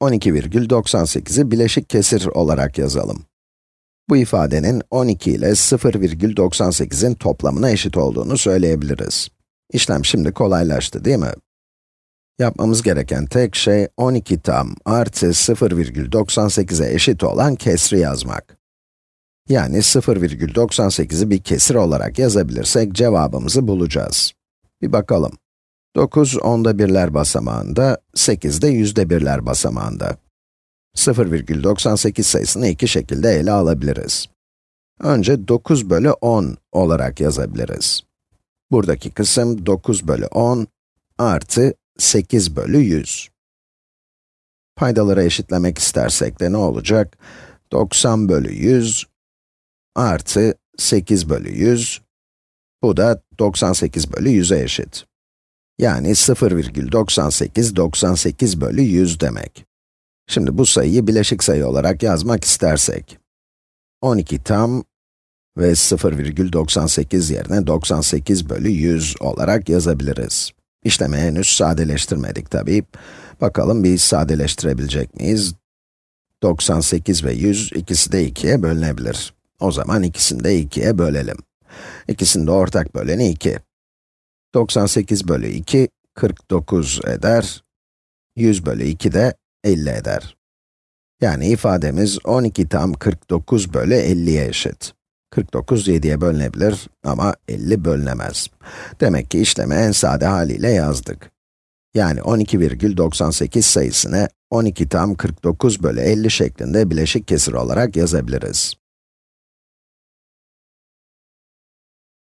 12,98'i bileşik kesir olarak yazalım. Bu ifadenin 12 ile 0,98'in toplamına eşit olduğunu söyleyebiliriz. İşlem şimdi kolaylaştı değil mi? Yapmamız gereken tek şey 12 tam artı 0,98'e eşit olan kesri yazmak. Yani 0,98'i bir kesir olarak yazabilirsek cevabımızı bulacağız. Bir bakalım. 9 onda birler basamağında, 8 de yüzde birler basamağında. 0,98 sayısını iki şekilde ele alabiliriz. Önce 9 bölü 10 olarak yazabiliriz. Buradaki kısım 9 bölü 10 artı 8 bölü 100. Paydaları eşitlemek istersek de ne olacak? 90 bölü 100 artı 8 bölü 100, bu da 98 bölü 100'e eşit. Yani 0,98, 98 bölü 100 demek. Şimdi bu sayıyı bileşik sayı olarak yazmak istersek, 12 tam ve 0,98 yerine 98 bölü 100 olarak yazabiliriz. İşlemi henüz sadeleştirmedik tabii. Bakalım bir sadeleştirebilecek miyiz? 98 ve 100 ikisi de 2'ye bölünebilir. O zaman ikisini de 2'ye bölelim. İkisinde ortak böleni 2. 98 bölü 2, 49 eder. 100 bölü 2 de 50 eder. Yani ifademiz 12 tam 49 bölü 50'ye eşit. 49 7'ye bölünebilir ama 50 bölünemez. Demek ki işlemi en sade haliyle yazdık. Yani 12,98 sayısını 12 tam 49 bölü 50 şeklinde bileşik kesir olarak yazabiliriz.